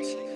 Martian.